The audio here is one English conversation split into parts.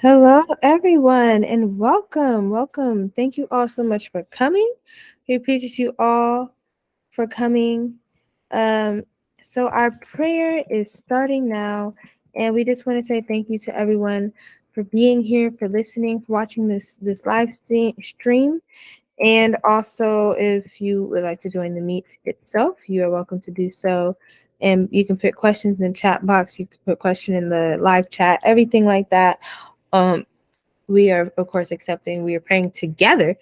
Hello, everyone, and welcome. Welcome. Thank you all so much for coming. We appreciate you all for coming. Um, so, our prayer is starting now, and we just want to say thank you to everyone for being here, for listening, for watching this this live stream. And also, if you would like to join the meet itself, you are welcome to do so. And you can put questions in the chat box. You can put question in the live chat, everything like that um we are of course accepting we are praying together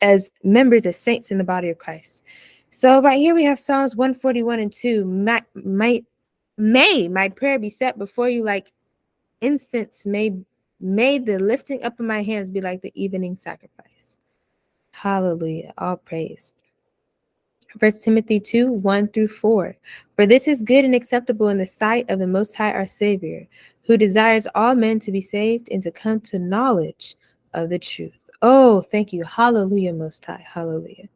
as members as saints in the body of christ. So right here we have psalms 141 and 2 my, my may my prayer be set before you like incense. May may the lifting up of my hands be like the evening sacrifice. Hallelujah. All praise. First Timothy 2 1 through 4. For this is good and acceptable in the sight of the Most High our Savior, who desires all men to be saved and to come to knowledge of the truth. Oh, thank you. Hallelujah, Most High. Hallelujah.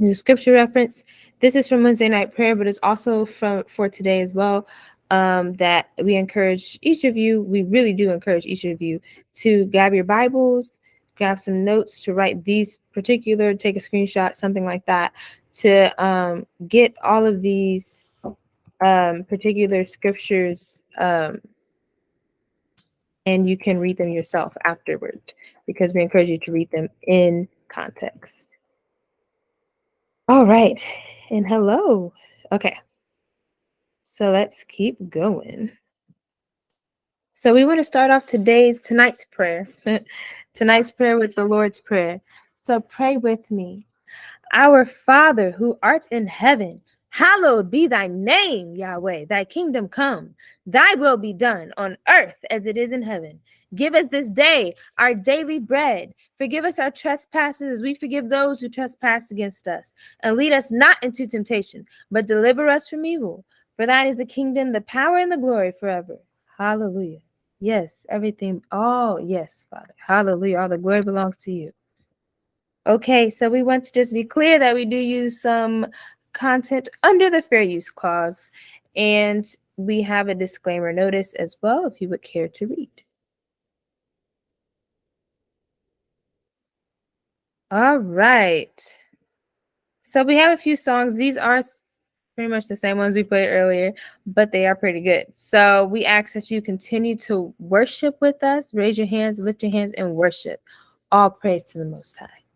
The scripture reference this is from Wednesday night prayer, but it's also from for today as well. Um, that we encourage each of you, we really do encourage each of you to grab your Bibles, grab some notes to write these particular, take a screenshot, something like that, to um, get all of these um, particular scriptures um, and you can read them yourself afterward because we encourage you to read them in context. All right. And hello. Okay. So let's keep going. So we want to start off today's tonight's prayer. tonight's prayer with the Lord's Prayer. So pray with me. Our Father who art in heaven, hallowed be thy name, Yahweh. Thy kingdom come, thy will be done on earth as it is in heaven. Give us this day our daily bread. Forgive us our trespasses as we forgive those who trespass against us. And lead us not into temptation, but deliver us from evil. For thine is the kingdom, the power, and the glory forever. Hallelujah. Yes, everything. Oh, yes, Father. Hallelujah. All the glory belongs to you. Okay, so we want to just be clear that we do use some content under the fair use clause, and we have a disclaimer notice as well if you would care to read. All right. So we have a few songs. These are pretty much the same ones we played earlier, but they are pretty good. So we ask that you continue to worship with us. Raise your hands, lift your hands, and worship. All praise to the Most High.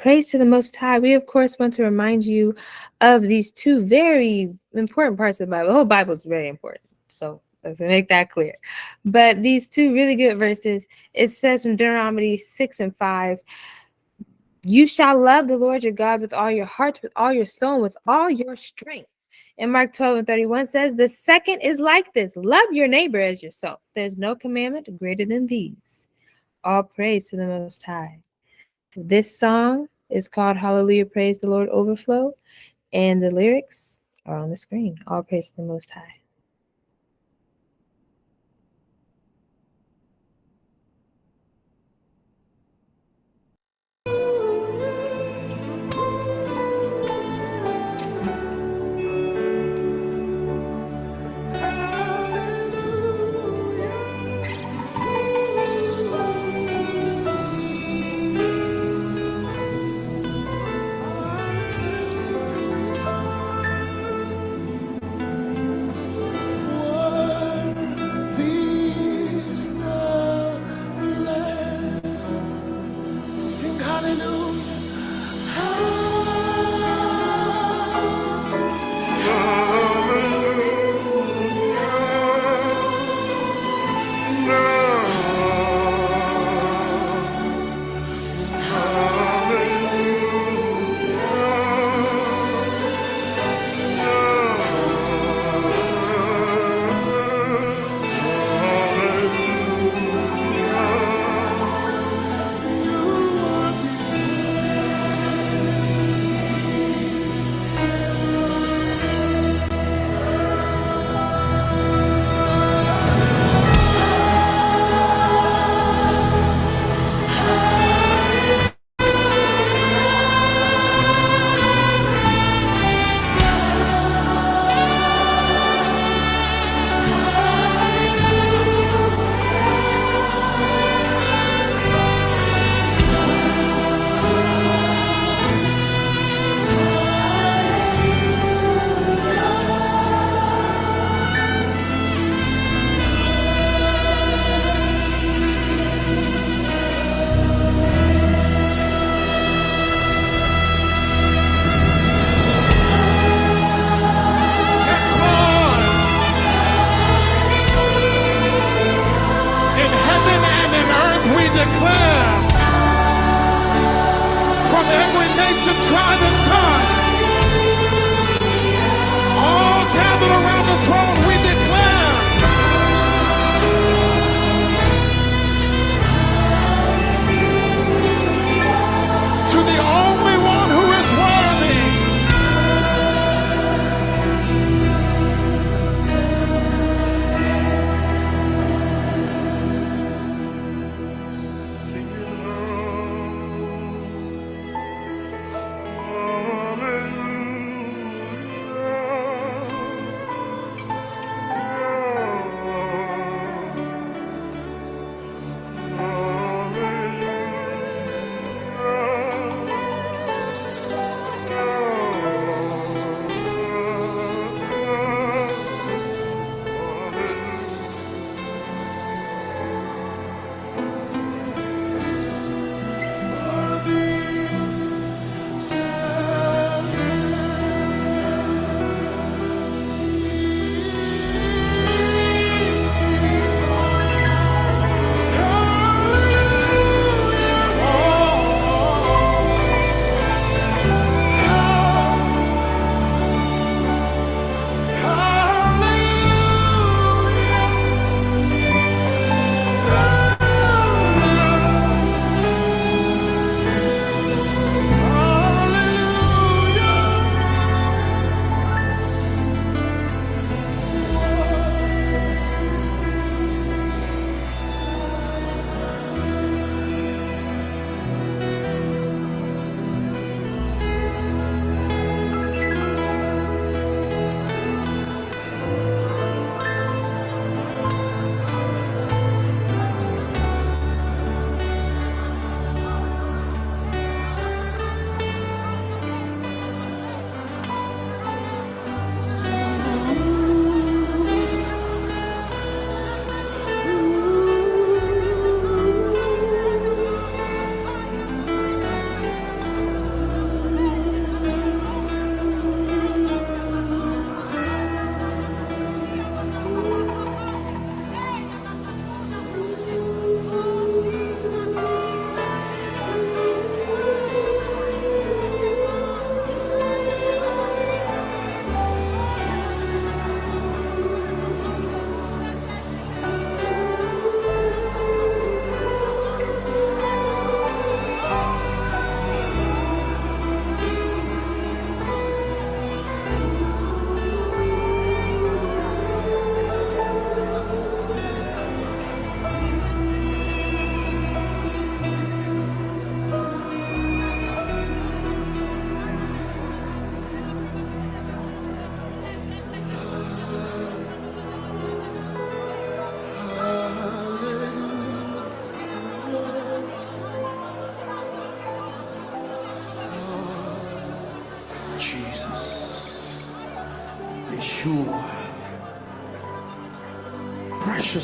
Praise to the Most High. We, of course, want to remind you of these two very important parts of the Bible. The whole Bible is very important. So let's make that clear. But these two really good verses, it says from Deuteronomy 6 and 5 You shall love the Lord your God with all your heart, with all your soul, with all your strength. And Mark 12 and 31 says, The second is like this love your neighbor as yourself. There's no commandment greater than these. All praise to the Most High. This song is called Hallelujah, Praise the Lord Overflow, and the lyrics are on the screen. All praise to the Most High.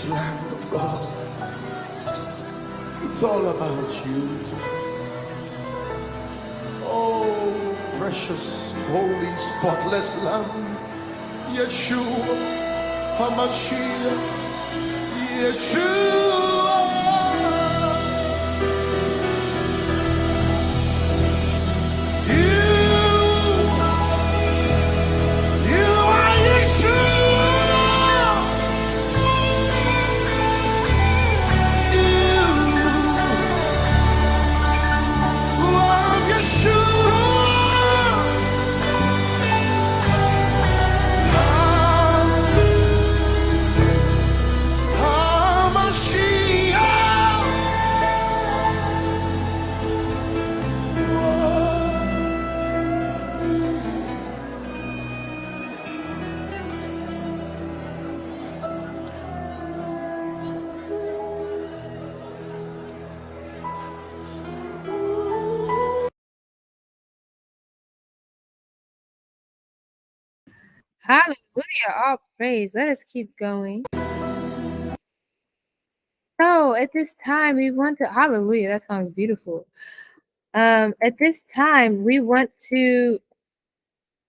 Lamb of God. It's all about you. Oh, precious, holy, spotless Lamb. Yeshua. HaMashiach. Hallelujah. All praise. Let us keep going. So at this time, we want to, hallelujah, that song's beautiful. Um, at this time, we want to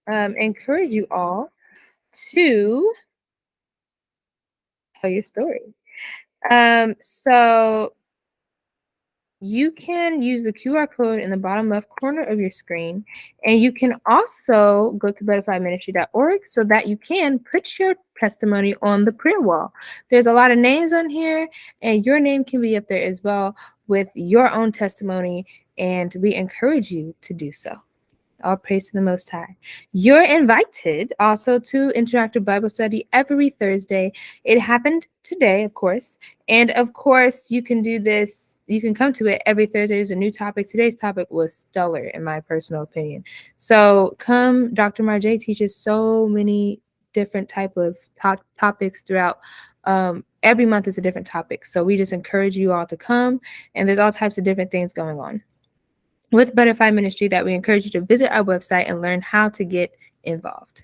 um, encourage you all to tell your story. Um, so you can use the QR code in the bottom left corner of your screen, and you can also go to butterflyministry.org so that you can put your testimony on the prayer wall. There's a lot of names on here, and your name can be up there as well with your own testimony, and we encourage you to do so. All praise to the Most High. You're invited also to Interactive Bible Study every Thursday. It happened today, of course. And of course, you can do this, you can come to it every Thursday. There's a new topic. Today's topic was stellar, in my personal opinion. So come, Dr. Marjay teaches so many different type of to- topics throughout. Um, every month is a different topic. So we just encourage you all to come, and there's all types of different things going on with Butterfly Ministry that we encourage you to visit our website and learn how to get involved.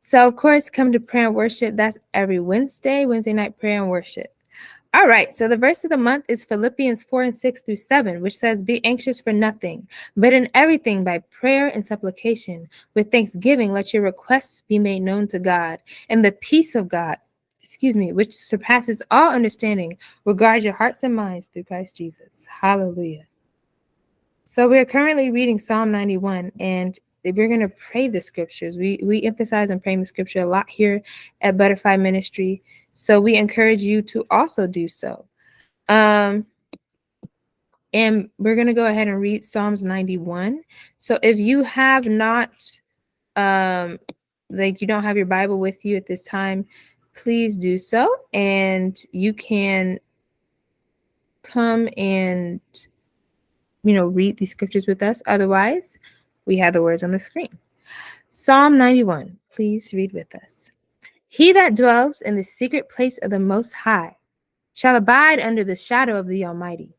So, of course, come to prayer and worship. That's every Wednesday, Wednesday night prayer and worship. All right, so the verse of the month is Philippians 4 and 6 through 7, which says, Be anxious for nothing, but in everything by prayer and supplication, with thanksgiving, let your requests be made known to God, and the peace of God, excuse me, which surpasses all understanding, regard your hearts and minds through Christ Jesus. Hallelujah. So we're currently reading Psalm 91, and we're going to pray the scriptures. We we emphasize on praying the scripture a lot here at Butterfly Ministry, so we encourage you to also do so. Um, and we're going to go ahead and read Psalms 91. So if you have not, um, like you don't have your Bible with you at this time, please do so, and you can come and you know, read these scriptures with us. Otherwise, we have the words on the screen. Psalm 91. Please read with us. He that dwells in the secret place of the Most High shall abide under the shadow of the Almighty.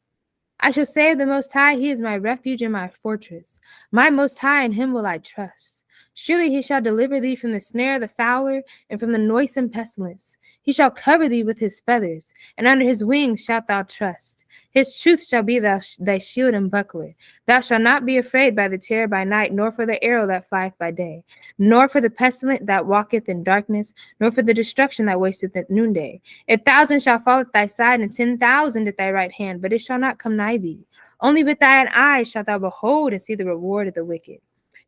I shall say of the Most High, He is my refuge and my fortress. My Most High, in Him will I trust. Surely He shall deliver thee from the snare of the fowler and from the noisome pestilence. He shall cover thee with His feathers, and under His wings shalt thou trust. His truth shall be thou, thy shield and buckler. Thou shalt not be afraid by the terror by night, nor for the arrow that flieth by day, nor for the pestilence that walketh in darkness, nor for the destruction that wasteth at noonday. A thousand shall fall at thy side, and ten thousand at thy right hand, but it shall not come nigh thee. Only with thine eyes shalt thou behold and see the reward of the wicked.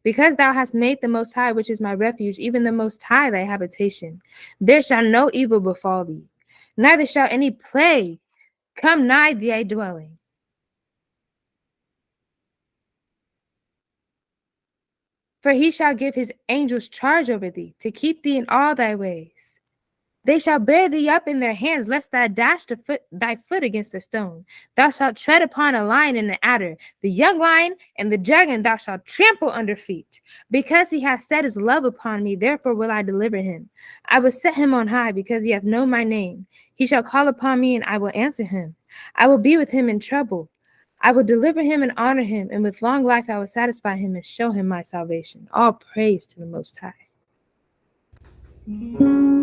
Because thou hast made the Most High, which is my refuge, even the Most High thy habitation, there shall no evil befall thee, neither shall any plague come nigh thy dwelling. For he shall give his angels charge over thee, to keep thee in all thy ways. They shall bear thee up in their hands, lest thou dash foot, thy foot against a stone. Thou shalt tread upon a lion and an adder, the young lion and the dragon thou shalt trample under feet. Because he hath set his love upon me, therefore will I deliver him. I will set him on high, because he hath known my name. He shall call upon me, and I will answer him. I will be with him in trouble. I will deliver him and honor him, and with long life I will satisfy him and show him my salvation. All praise to the Most High. We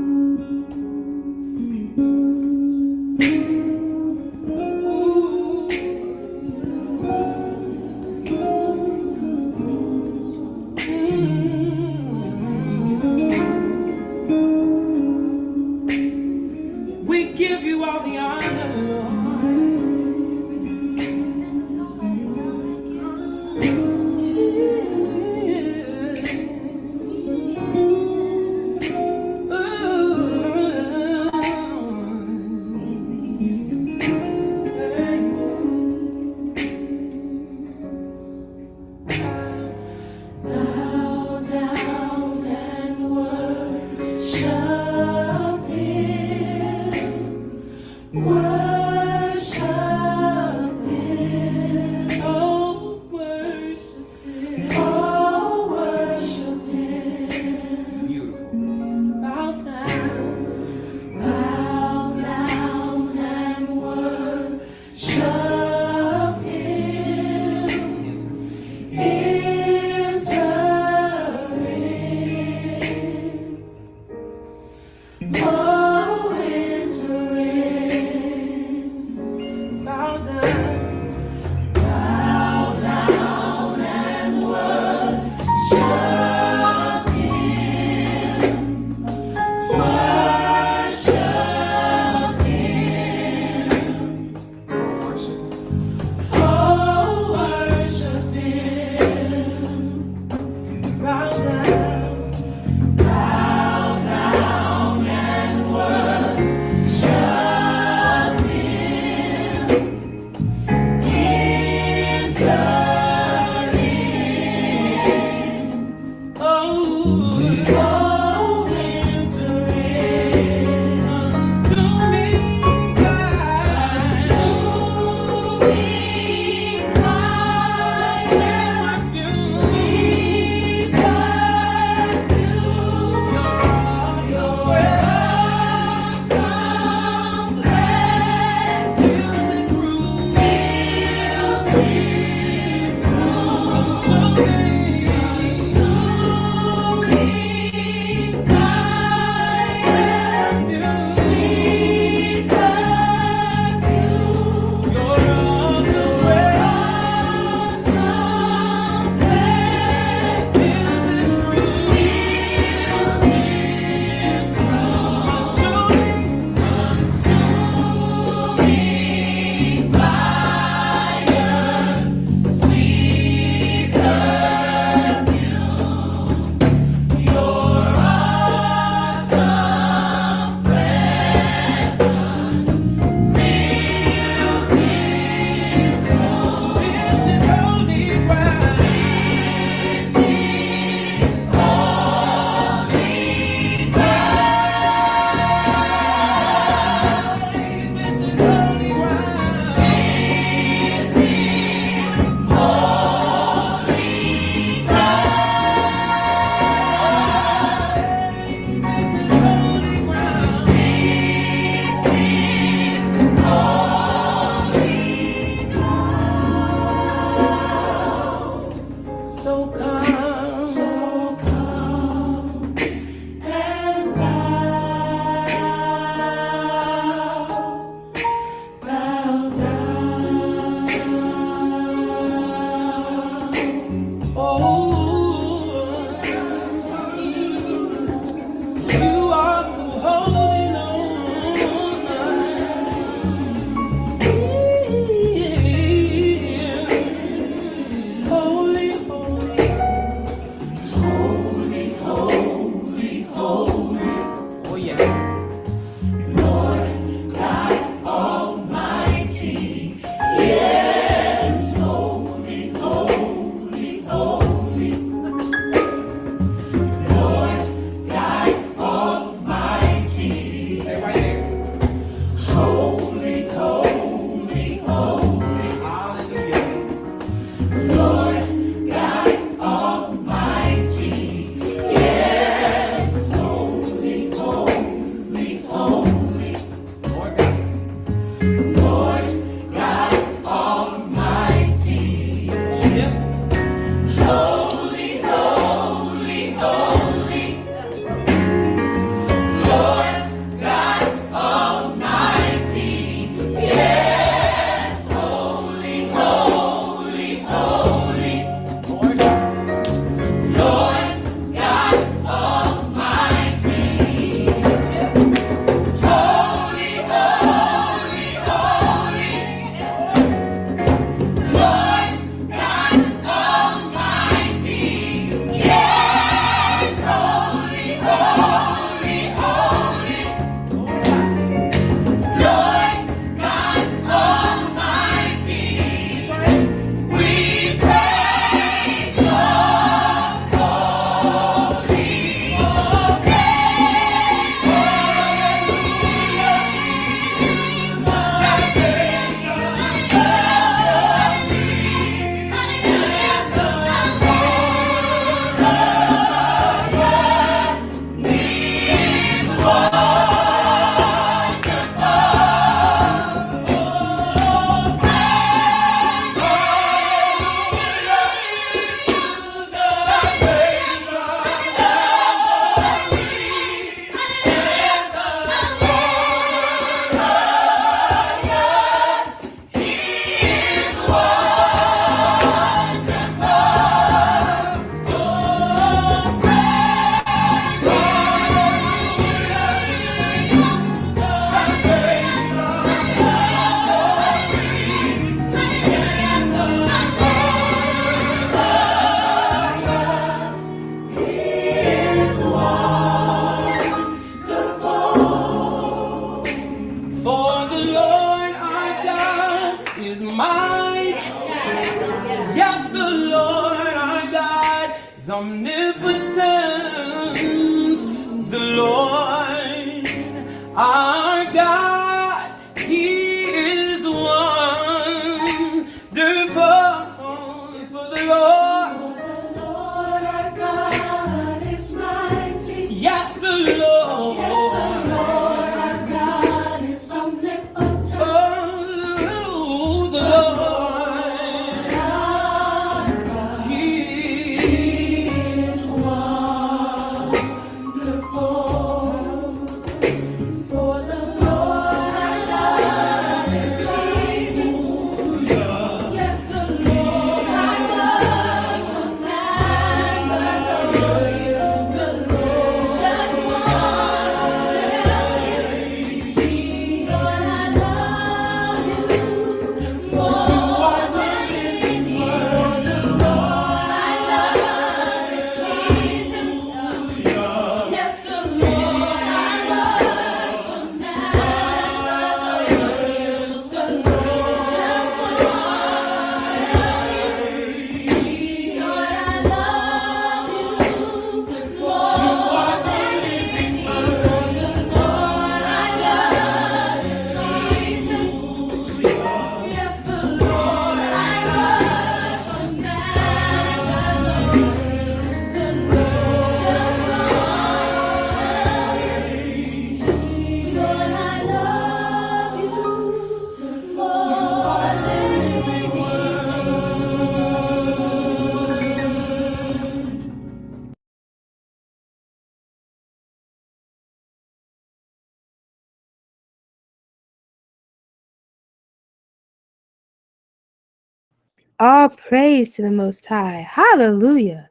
All praise to the Most High. Hallelujah.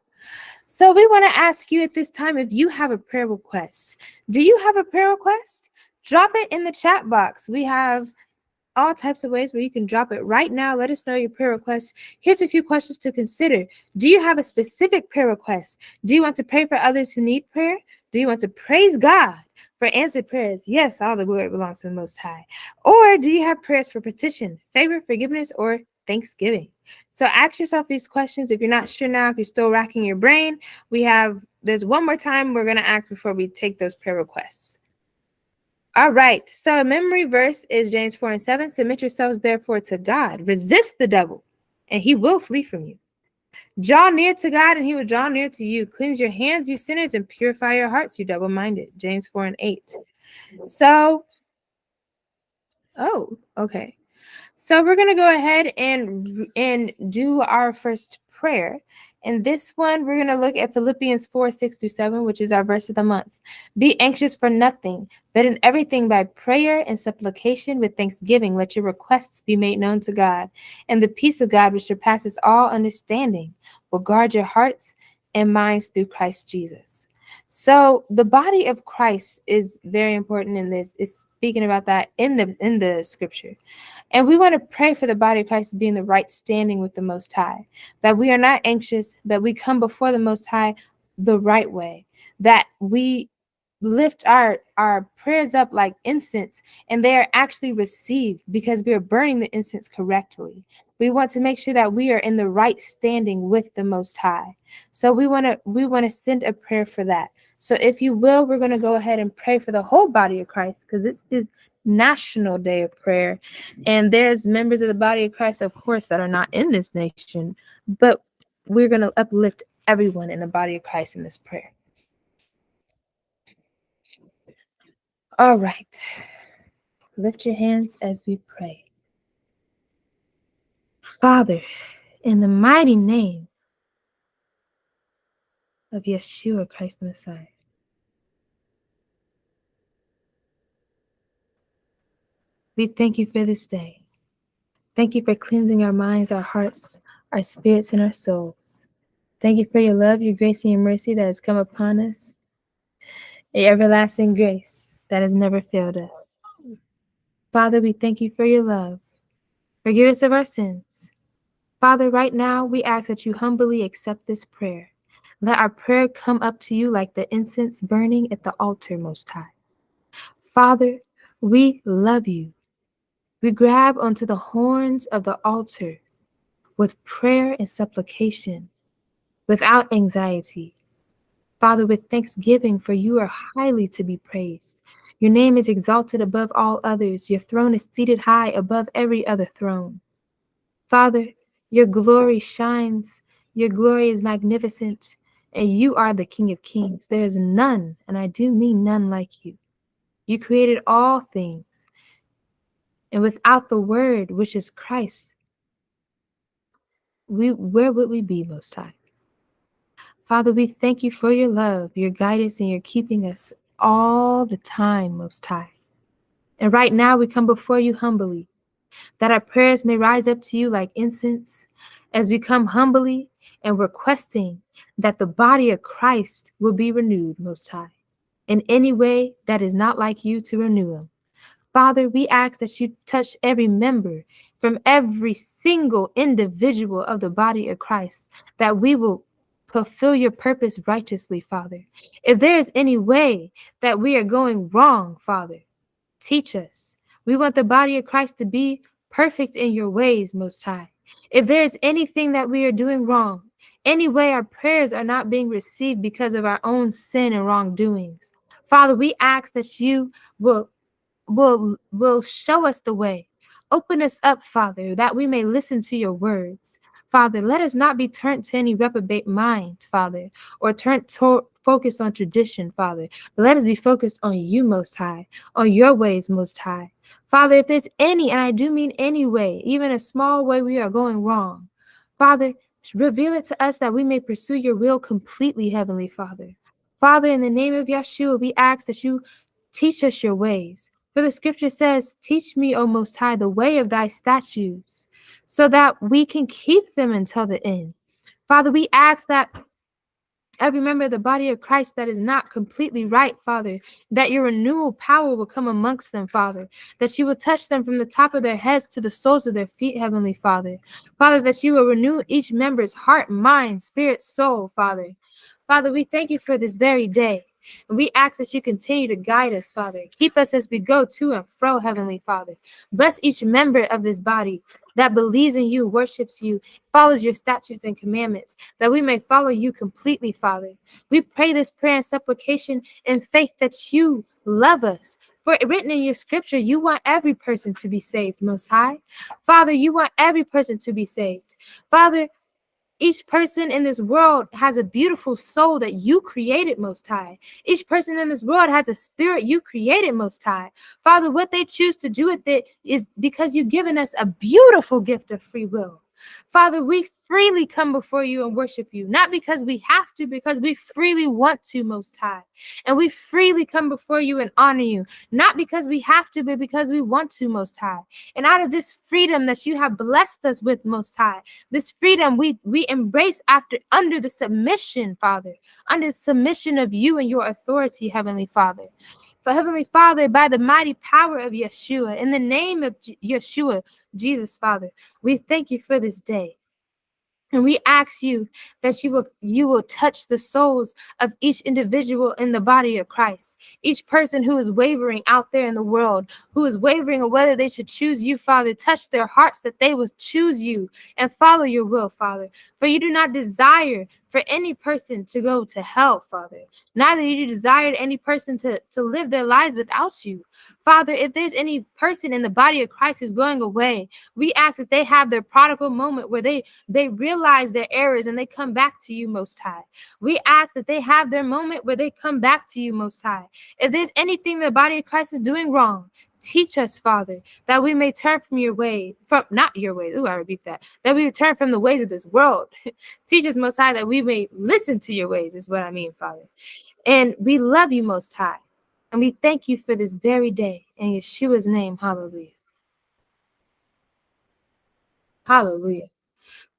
So, we want to ask you at this time if you have a prayer request. Do you have a prayer request? Drop it in the chat box. We have all types of ways where you can drop it right now. Let us know your prayer request. Here's a few questions to consider. Do you have a specific prayer request? Do you want to pray for others who need prayer? Do you want to praise God for answered prayers? Yes, all the glory belongs to the Most High. Or do you have prayers for petition, favor, forgiveness, or thanksgiving? So ask yourself these questions. If you're not sure now, if you're still racking your brain, we have, there's one more time we're going to ask before we take those prayer requests. All right. So memory verse is James 4 and 7. Submit yourselves therefore to God. Resist the devil, and he will flee from you. Draw near to God, and he will draw near to you. Cleanse your hands, you sinners, and purify your hearts, you double minded. James 4 and 8. So, oh, okay. So we're going to go ahead and and do our first prayer. And this one, we're going to look at Philippians 4 6 through 7, which is our verse of the month. Be anxious for nothing, but in everything by prayer and supplication with thanksgiving, let your requests be made known to God. And the peace of God, which surpasses all understanding, will guard your hearts and minds through Christ Jesus. So the body of Christ is very important in this. It's speaking about that in the in the scripture. And we want to pray for the body of Christ to be in the right standing with the Most High, that we are not anxious, that we come before the Most High the right way, that we lift our our prayers up like incense and they are actually received because we are burning the incense correctly. We want to make sure that we are in the right standing with the most high. So we want to we want to send a prayer for that. So if you will we're going to go ahead and pray for the whole body of christ because this is national day of prayer and there's members of the body of christ of course that are not in this nation but we're going to uplift everyone in the body of christ in this prayer All right. Lift your hands as we pray. Father, in the mighty name of Yeshua Christ the Messiah, we thank you for this day. Thank you for cleansing our minds, our hearts, our spirits, and our souls. Thank you for your love, your grace, and your mercy that has come upon us, a everlasting grace that has never failed us. Father, we thank you for your love. Forgive us of our sins. Father, right now we ask that you humbly accept this prayer. Let our prayer come up to you like the incense burning at the altar, Most High. Father, we love you. We grab onto the horns of the altar with prayer and supplication, without anxiety. Father, with thanksgiving, for you are highly to be praised. Your name is exalted above all others. Your throne is seated high above every other throne. Father, your glory shines. Your glory is magnificent, and you are the King of kings. There is none, and I do mean none like you. You created all things, and without the Word, which is Christ, we where would we be, Most High? Father, we thank you for your love, your guidance, and your keeping us all the time, Most High. And right now, we come before you humbly, that our prayers may rise up to you like incense as we come humbly and requesting that the body of Christ will be renewed, Most High, in any way that is not like you to renew them. Father, we ask that you touch every member from every single individual of the body of Christ, that we will fulfill your purpose righteously, Father. If there is any way that we are going wrong, Father, teach us. We want the body of Christ to be perfect in your ways, Most High. If there is anything that we are doing wrong, any way our prayers are not being received because of our own sin and wrongdoings, Father, we ask that you will will will show us the way. Open us up, Father, that we may listen to your words. Father, let us not be turned to any reprobate mind, Father, or turned to- focused on tradition, Father. But let us be focused on you, Most High, on your ways, Most High. Father, if there's any, and I do mean any way, even a small way we are going wrong, Father, reveal it to us that we may pursue your will completely, Heavenly Father. Father, in the name of Yeshua, we ask that you teach us your ways. For the scripture says, Teach me, O Most High, the way of thy statutes, so that we can keep them until the end. Father, we ask that every member of the body of Christ that is not completely right, Father, that your renewal power will come amongst them, Father, that you will touch them from the top of their heads to the soles of their feet, Heavenly Father. Father, that you will renew each member's heart, mind, spirit, soul, Father. Father, we thank you for this very day. And we ask that you continue to guide us, Father. Keep us as we go to and fro, Heavenly Father. Bless each member of this body that believes in you, worships you, follows your statutes and commandments, that we may follow you completely, Father. We pray this prayer and supplication in faith that you love us. For written in your scripture, you want every person to be saved, Most High. Father, you want every person to be saved. Father, each person in this world has a beautiful soul that you created, Most High. Each person in this world has a spirit you created, Most High. Father, what they choose to do with it is because you've given us a beautiful gift of free will. Father, we freely come before you and worship you, not because we have to, because we freely want to, Most High. And we freely come before you and honor you, not because we have to, but because we want to, Most High. And out of this freedom that you have blessed us with, Most High, this freedom we, we embrace after under the submission, Father, under the submission of you and your authority, Heavenly Father. For Heavenly Father, by the mighty power of Yeshua, in the name of Je- Yeshua, Jesus, Father, we thank you for this day. And we ask you that you will you will touch the souls of each individual in the body of Christ. Each person who is wavering out there in the world, who is wavering on whether they should choose you, Father, touch their hearts that they will choose you and follow your will, Father. For you do not desire for any person to go to hell, Father. Neither do you desire any person to, to live their lives without you. Father, if there's any person in the body of Christ who's going away, we ask that they have their prodigal moment where they they realize their errors and they come back to you most high. We ask that they have their moment where they come back to you most high. If there's anything the body of Christ is doing wrong, teach us, Father, that we may turn from your way, from not your ways. Ooh, I rebuke that. That we turn from the ways of this world. teach us, Most High, that we may listen to your ways, is what I mean, Father. And we love you, Most High. And we thank you for this very day. In Yeshua's name, hallelujah. Hallelujah.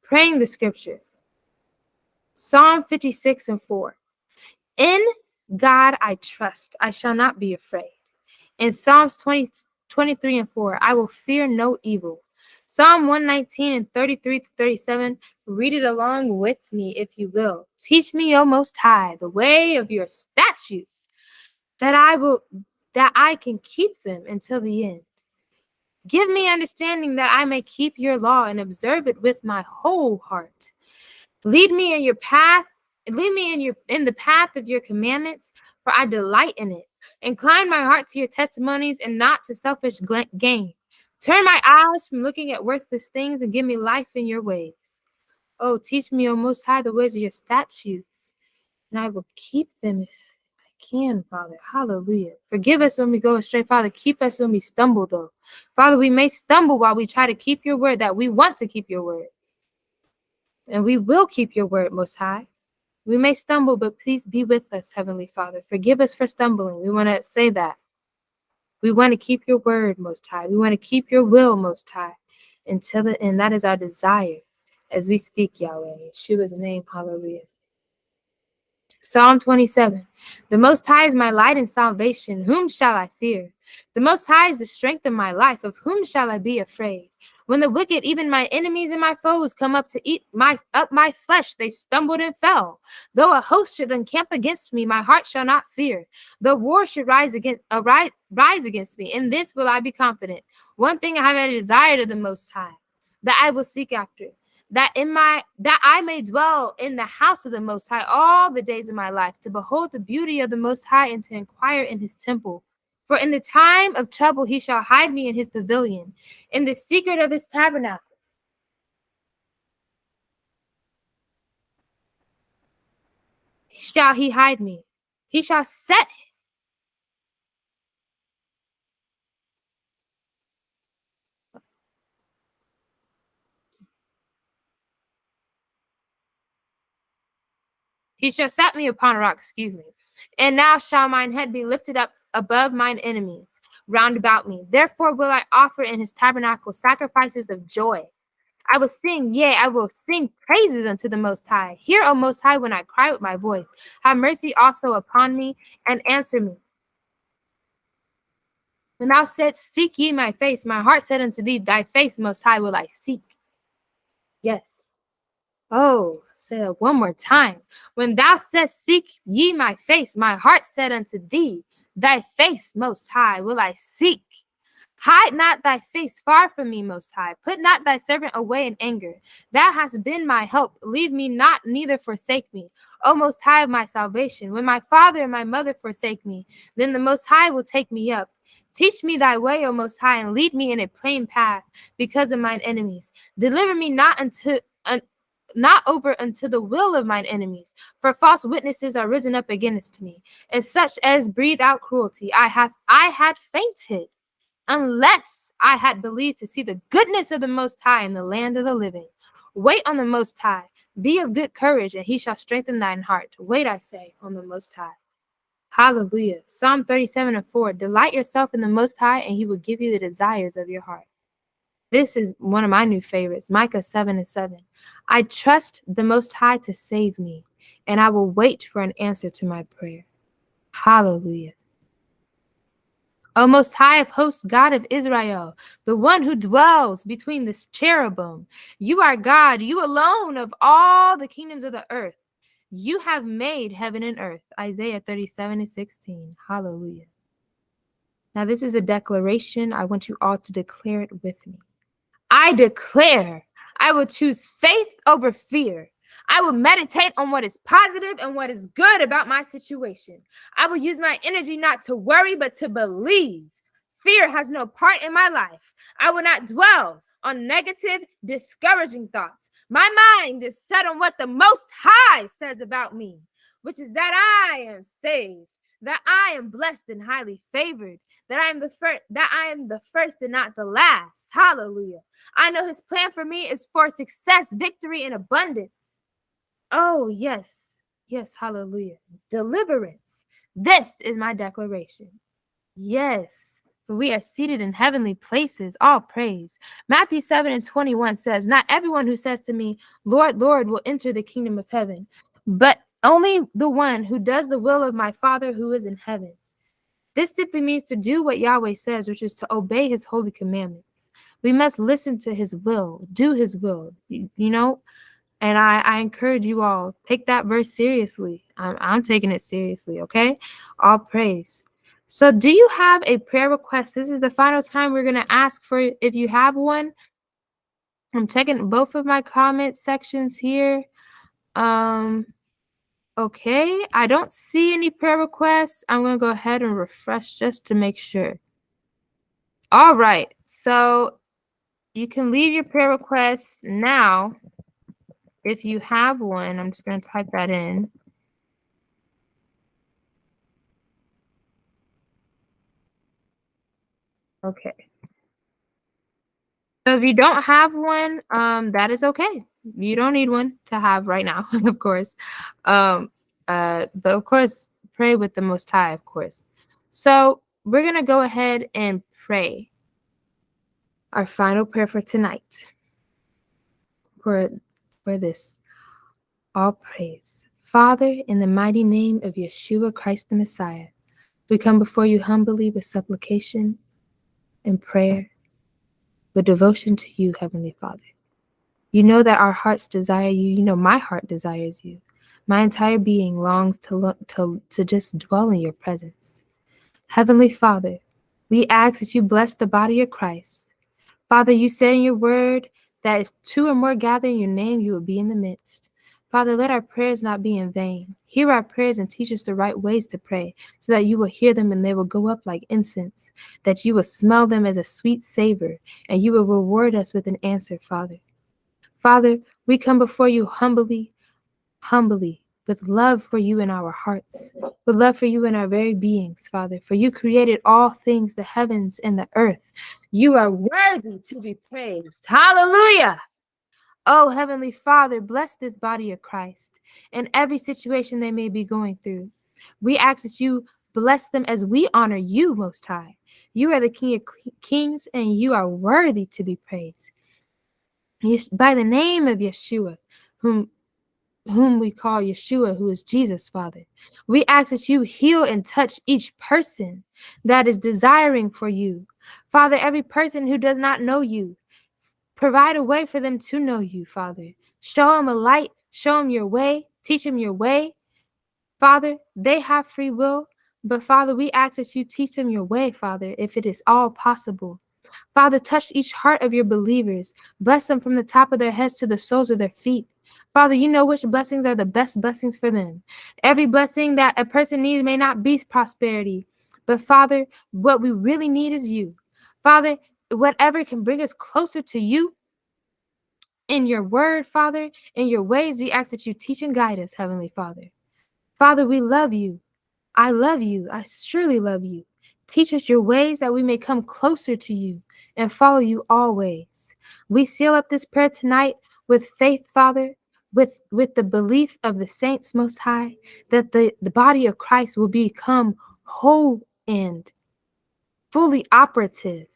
Praying the scripture. Psalm 56 and 4. In God I trust, I shall not be afraid. In Psalms 20, 23 and 4, I will fear no evil. Psalm 119 and 33 to 37, read it along with me if you will. Teach me, O Most High, the way of your statutes, that I will that I can keep them until the end. Give me understanding that I may keep your law and observe it with my whole heart. Lead me in your path, lead me in your in the path of your commandments, for I delight in it. Incline my heart to your testimonies and not to selfish gain. Turn my eyes from looking at worthless things and give me life in your ways. Oh, teach me, O Most High, the ways of your statutes, and I will keep them if I can, Father. Hallelujah. Forgive us when we go astray, Father. Keep us when we stumble, though. Father, we may stumble while we try to keep your word, that we want to keep your word. And we will keep your word, Most High. We may stumble, but please be with us, Heavenly Father. Forgive us for stumbling. We want to say that. We want to keep your word, Most High. We want to keep your will, Most High, until the end. That is our desire as we speak, Yahweh. In Yeshua's name, hallelujah. Psalm 27 The Most High is my light and salvation. Whom shall I fear? The Most High is the strength of my life. Of whom shall I be afraid? When the wicked, even my enemies and my foes, come up to eat my up my flesh, they stumbled and fell. Though a host should encamp against me, my heart shall not fear. Though war should rise against uh, arise, rise against me, in this will I be confident. One thing I have a desire to the Most High, that I will seek after, that in my that I may dwell in the house of the Most High all the days of my life, to behold the beauty of the Most High and to inquire in His temple. For in the time of trouble he shall hide me in his pavilion, in the secret of his tabernacle. Shall he hide me? He shall set He shall set me upon a rock, excuse me. And now shall mine head be lifted up above mine enemies round about me. Therefore will I offer in his tabernacle sacrifices of joy. I will sing, yea, I will sing praises unto the Most High. Hear, O Most High, when I cry with my voice. Have mercy also upon me and answer me. When thou saidst, Seek ye my face, my heart said unto thee, Thy face, Most High, will I seek. Yes. Oh, say that one more time. When thou saidst, Seek ye my face, my heart said unto thee, Thy face, Most High, will I seek. Hide not thy face far from me, Most High. Put not thy servant away in anger. Thou hast been my help. Leave me not, neither forsake me. O Most High of my salvation. When my father and my mother forsake me, then the Most High will take me up. Teach me thy way, O Most High, and lead me in a plain path because of mine enemies. Deliver me not unto un, not over unto the will of mine enemies, for false witnesses are risen up against me, and such as breathe out cruelty. I have I had fainted unless I had believed to see the goodness of the Most High in the land of the living. Wait on the Most High. Be of good courage, and he shall strengthen thine heart. Wait, I say, on the Most High. Hallelujah. Psalm 37 and 4 Delight yourself in the Most High, and he will give you the desires of your heart. This is one of my new favorites, Micah 7 and 7. I trust the Most High to save me, and I will wait for an answer to my prayer. Hallelujah. O Most High of hosts, God of Israel, the one who dwells between the cherubim, you are God, you alone of all the kingdoms of the earth. You have made heaven and earth. Isaiah 37 and 16. Hallelujah. Now, this is a declaration. I want you all to declare it with me. I declare I will choose faith over fear. I will meditate on what is positive and what is good about my situation. I will use my energy not to worry, but to believe. Fear has no part in my life. I will not dwell on negative, discouraging thoughts. My mind is set on what the Most High says about me, which is that I am saved, that I am blessed and highly favored, that I am the first, that I am the first and not the last. Hallelujah. I know his plan for me is for success, victory, and abundance. Oh, yes. Yes, hallelujah. Deliverance. This is my declaration. Yes, for we are seated in heavenly places. All praise. Matthew 7 and 21 says, Not everyone who says to me, Lord, Lord, will enter the kingdom of heaven, but only the one who does the will of my Father who is in heaven. This simply means to do what Yahweh says, which is to obey his holy commandments. We must listen to his will, do his will, you, know? And I, I encourage you all, take that verse seriously. I'm, I'm taking it seriously, okay? All praise. So, do you have a prayer request? This is the final time we're going to ask for if you have one. I'm checking both of my comment sections here. Um, okay, I don't see any prayer requests. I'm going to go ahead and refresh just to make sure. All right, so you can leave your prayer requests now if you have one. I'm just going to type that in. Okay. So if you don't have one, um, that is okay. You don't need one to have right now, of course. Um, uh, but of course, pray with the Most High, of course. So we're gonna go ahead and pray our final prayer for tonight. For for this, all praise, Father, in the mighty name of Yeshua Christ the Messiah, we come before you humbly with supplication and prayer with devotion to you, Heavenly Father. You know that our hearts desire you. You know my heart desires you. My entire being longs to look to, to just dwell in your presence. Heavenly Father, we ask that you bless the body of Christ. Father, you said in your word that if two or more gather in your name, you will be in the midst. Father, let our prayers not be in vain. Hear our prayers and teach us the right ways to pray, so that you will hear them and they will go up like incense, that you will smell them as a sweet savor, and you will reward us with an answer, Father. Father, we come before you humbly, humbly, with love for you in our hearts, with love for you in our very beings, Father. For you created all things, the heavens and the earth. You are worthy to be praised. Hallelujah. Oh, Heavenly Father, bless this body of Christ in every situation they may be going through. We ask that you bless them as we honor you, Most High. You are the King of kings, and you are worthy to be praised. By the name of Yeshua, whom whom we call Yeshua, who is Jesus, Father. We ask that you heal and touch each person that is desiring for you. Father, every person who does not know you, provide a way for them to know you, Father. Show them a light, show them your way, teach them your way. Father, they have free will, but Father, we ask that you teach them your way, Father, if it is all possible. Father, touch each heart of your believers. Bless them from the top of their heads to the soles of their feet. Father, you know which blessings are the best blessings for them. Every blessing that a person needs may not be prosperity, but Father, what we really need is you. Father, whatever can bring us closer to you in your word, Father, in your ways, we ask that you teach and guide us, Heavenly Father. Father, we love you. I love you. I surely love you. Teach us your ways that we may come closer to you and follow you always. We seal up this prayer tonight with faith, Father, with, with the belief of the saints most high, that the, the body of Christ will become whole and fully operative.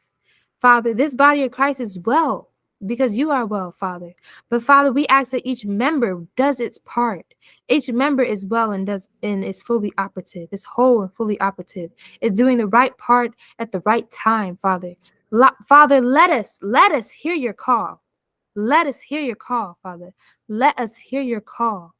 Father, this body of Christ is well because you are well, Father. But Father, we ask that each member does its part. Each member is well and does and is fully operative, is whole and fully operative, is doing the right part at the right time, Father. Lo- Father, let us let us hear your call. Let us hear your call, Father. Let us hear your call.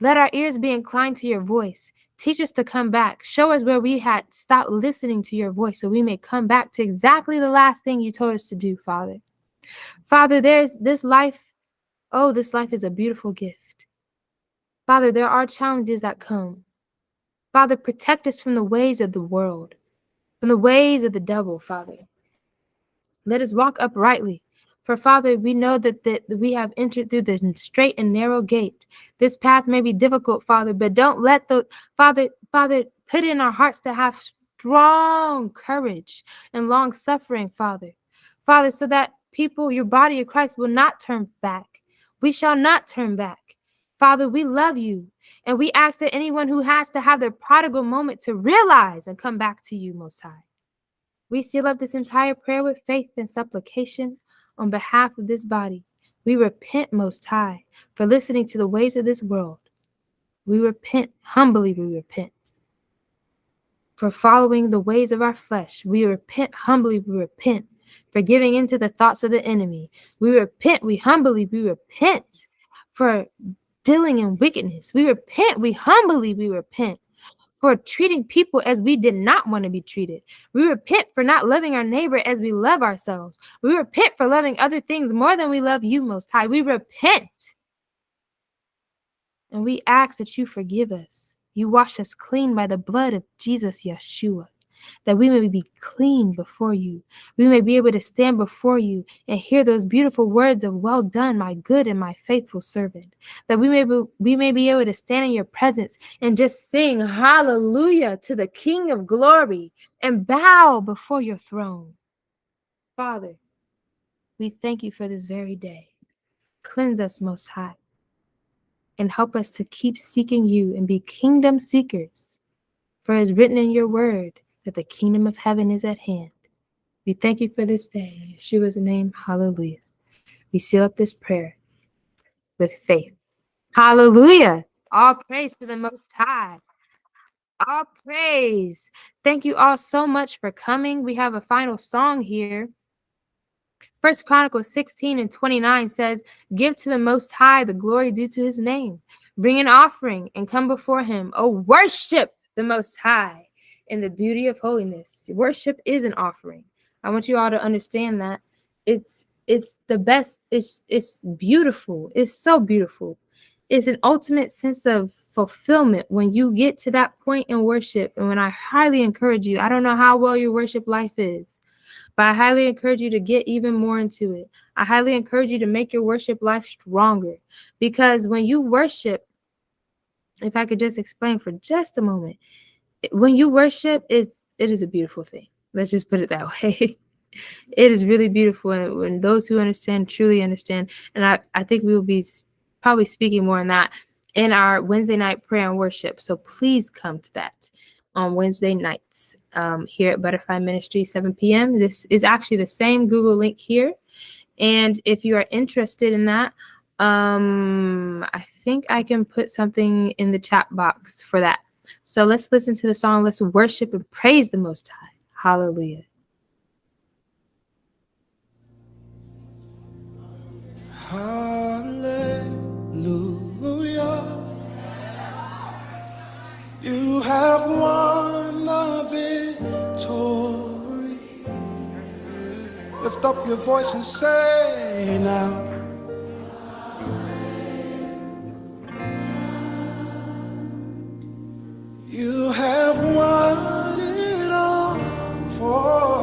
Let our ears be inclined to your voice. Teach us to come back. Show us where we had stopped listening to your voice so we may come back to exactly the last thing you told us to do, Father. Father, there's this life. Oh, this life is a beautiful gift. Father, there are challenges that come. Father, protect us from the ways of the world, from the ways of the devil, Father. Let us walk uprightly. For Father, we know that, that we have entered through the straight and narrow gate. This path may be difficult, Father, but don't let the Father, Father, put in our hearts to have strong courage and long suffering, Father. Father, so that people, your body of Christ, will not turn back. We shall not turn back. Father, we love you. And we ask that anyone who has to have their prodigal moment to realize and come back to you, Most High. We seal up this entire prayer with faith and supplication on behalf of this body. We repent, Most High, for listening to the ways of this world. We repent, humbly, we repent for following the ways of our flesh. We repent, humbly, we repent for giving into the thoughts of the enemy. We repent, we humbly, we repent for dealing in wickedness. We repent, we humbly, we repent for treating people as we did not want to be treated. We repent for not loving our neighbor as we love ourselves. We repent for loving other things more than we love you, Most High. We repent. And we ask that you forgive us. You wash us clean by the blood of Jesus Yeshua, that we may be clean before you. We may be able to stand before you and hear those beautiful words of well done, my good and my faithful servant. That we may be, we may be able to stand in your presence and just sing hallelujah to the King of glory and bow before your throne. Father, we thank you for this very day. Cleanse us, Most High and help us to keep seeking you and be kingdom seekers. For is written in your word that the kingdom of heaven is at hand. We thank you for this day. In Yeshua's name, hallelujah. We seal up this prayer with faith. Hallelujah. All praise to the Most High. All praise. Thank you all so much for coming. We have a final song here. First Chronicles 16 and 29 says, Give to the Most High the glory due to his name. Bring an offering and come before him. Oh, worship the Most High in the beauty of holiness. Worship is an offering. I want you all to understand that. It's it's the best, it's it's beautiful. It's so beautiful. It's an ultimate sense of fulfillment when you get to that point in worship. And when I highly encourage you, I don't know how well your worship life is. But I highly encourage you to get even more into it. I highly encourage you to make your worship life stronger because when you worship, if I could just explain for just a moment, when you worship, it's it is a beautiful thing. Let's just put it that way. it is really beautiful and when those who understand truly understand. And I, I think we will be probably speaking more on that in our Wednesday night prayer and worship. So please come to that on Wednesday nights um, here at Butterfly Ministry, 7 p.m. This is actually the same Google link here. And if you are interested in that, um, I think I can put something in the chat box for that. So let's listen to the song. Let's worship and praise the Most High. Hallelujah. Hallelujah. You have won the victory. Lift up your voice and say now. You have won it all for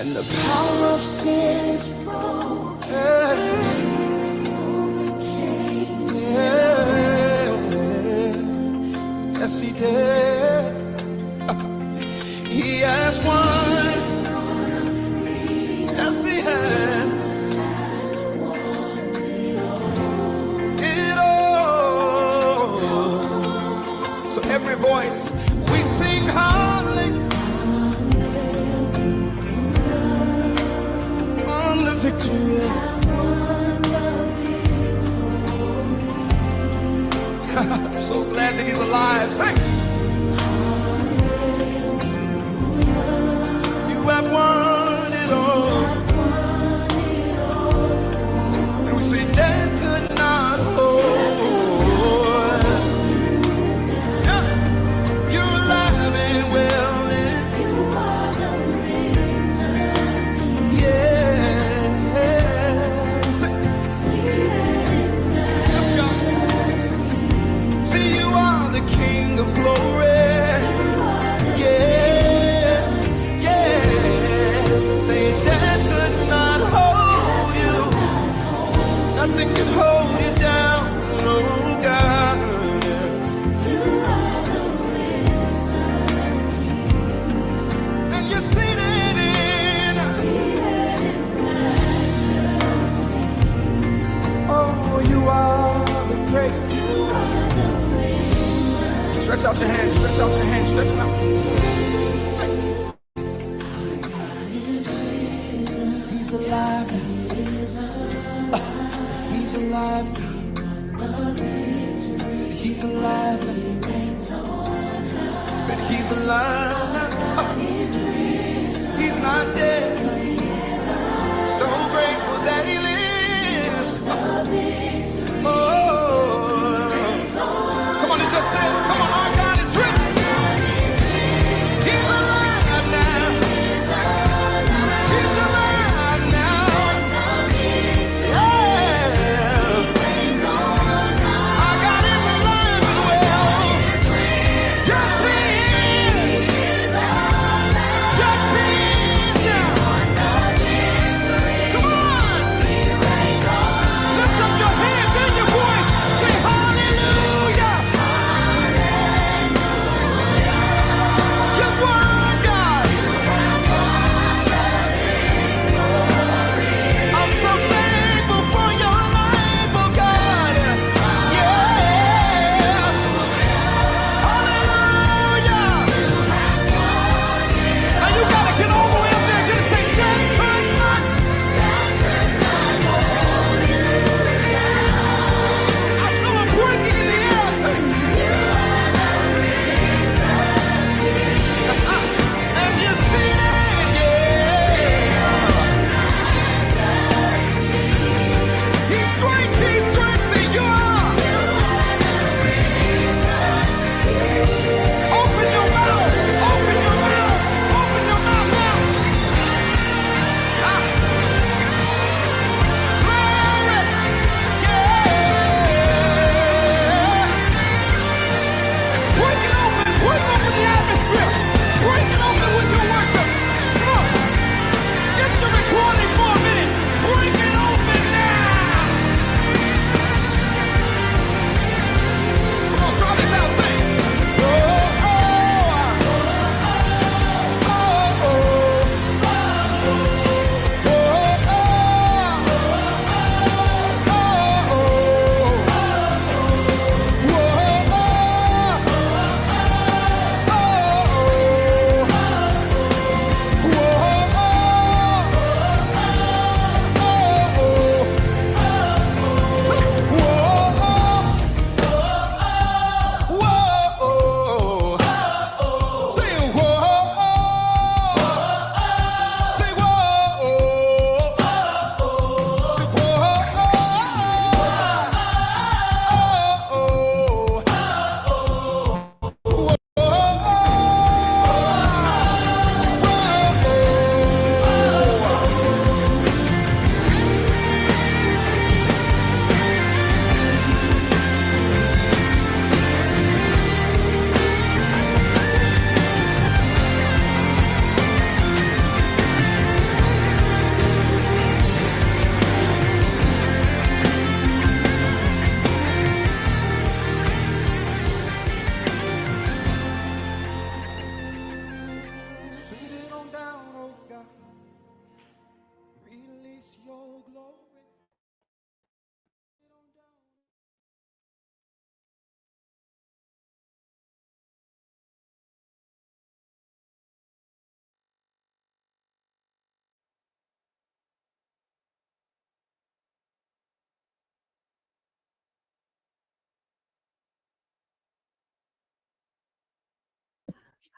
And the power of sin is broken. Jesus overcame. Yeah. Yes, he did. He's alive. Sing. Stretch out your hands, stretch out your hands, stretch them out. He's alive. He's alive. Uh, he's alive. Said he's alive. Said he's alive.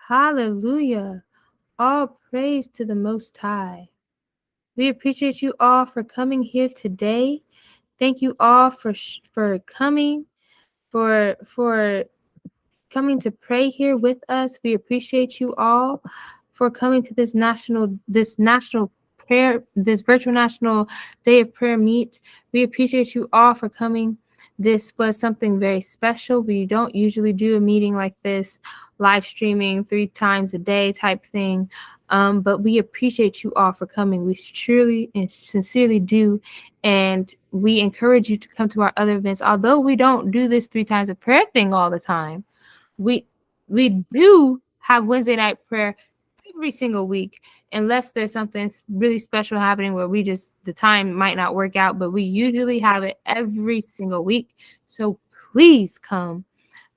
Hallelujah. All praise to the Most High. We appreciate you all for coming here today. Thank you all for for coming, for for coming to pray here with us. We appreciate you all for coming to this national this national prayer this virtual national day of prayer meet. We appreciate you all for coming. This was something very special. We don't usually do a meeting like this, live streaming three times a day type thing. Um, but we appreciate you all for coming. We truly and sincerely do. And we encourage you to come to our other events. Although we don't do this three times a prayer thing all the time, we we do have Wednesday night prayer every single week, unless there's something really special happening where we just the time might not work out, but we usually have it every single week. So please come.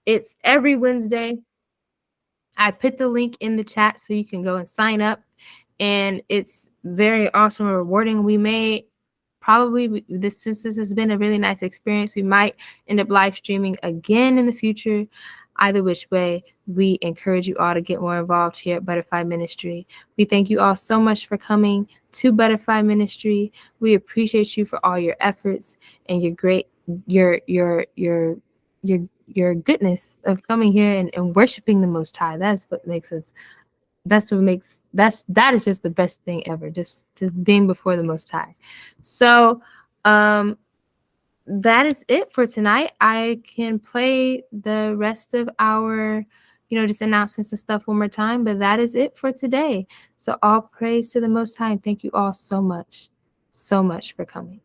It's every Wednesday. I put the link in the chat so you can go and sign up. And it's very awesome and rewarding. We may probably this since this has been a really nice experience, we might end up live streaming again in the future. Either which way, we encourage you all to get more involved here at Butterfly Ministry. We thank you all so much for coming to Butterfly Ministry. We appreciate you for all your efforts and your great your your your your your goodness of coming here and, and worshiping the most high. That's what makes us that's what makes that's that is just the best thing ever. Just just being before the most high. So um that is it for tonight. I can play the rest of our, you know, just announcements and stuff one more time, but that is it for today. So all praise to the Most High, and thank you all so much, so much for coming.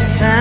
casa.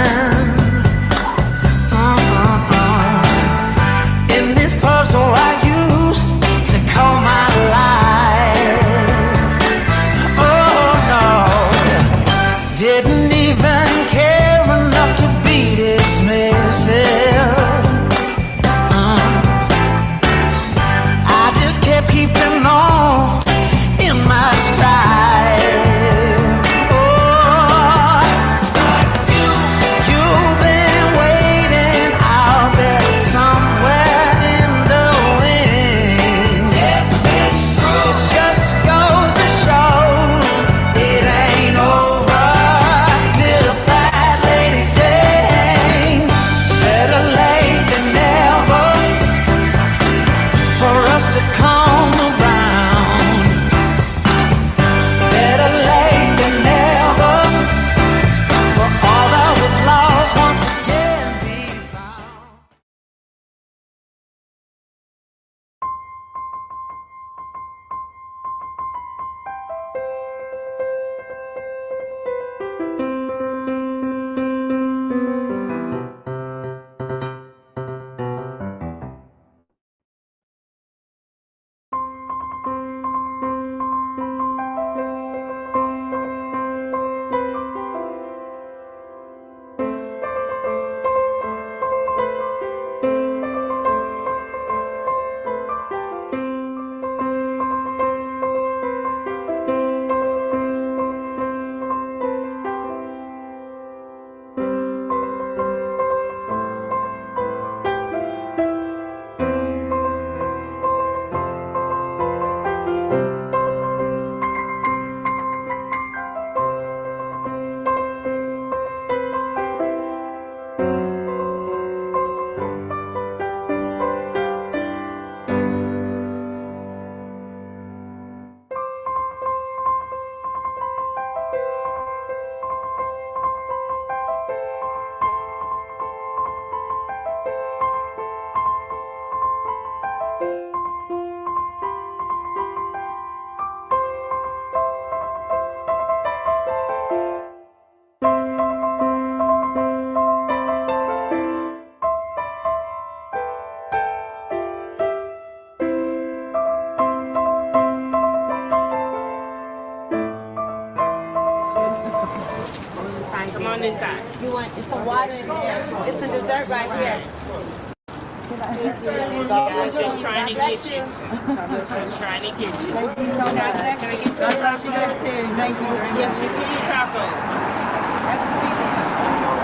To get you. Thank you so much. Can I get two God bless you. tacos? That's. Thank you. Yes, you can eat tacos. That's sweet.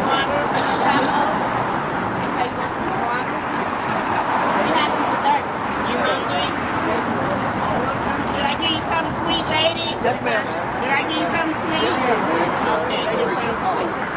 Water. Tacos. Okay, you want some water? She has some dessert. You hungry? Did I give you something sweet, lady? Yes, ma'am. Did I give you something sweet? Okay, give you something sweet.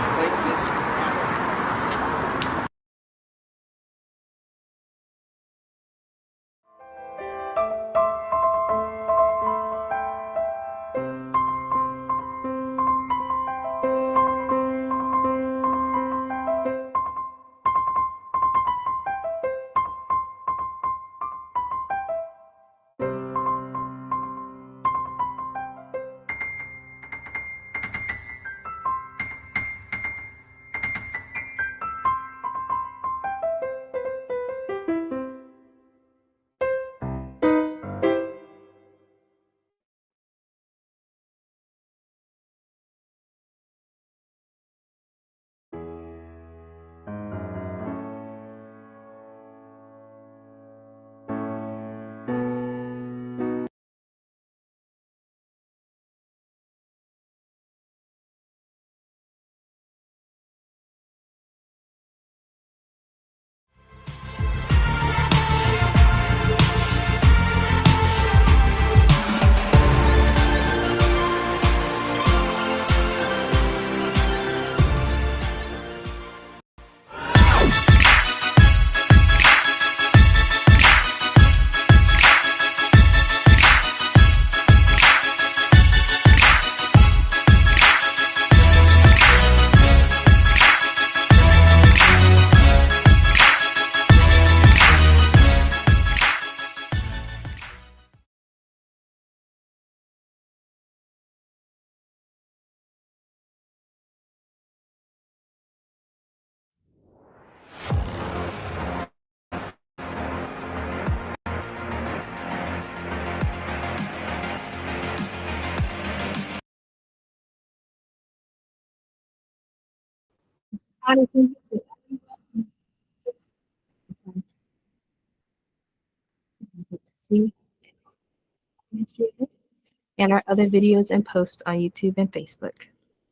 And our other videos and posts on YouTube and Facebook.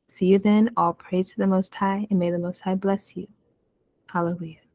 See you then. All praise to the Most High, and may the Most High bless you. Hallelujah.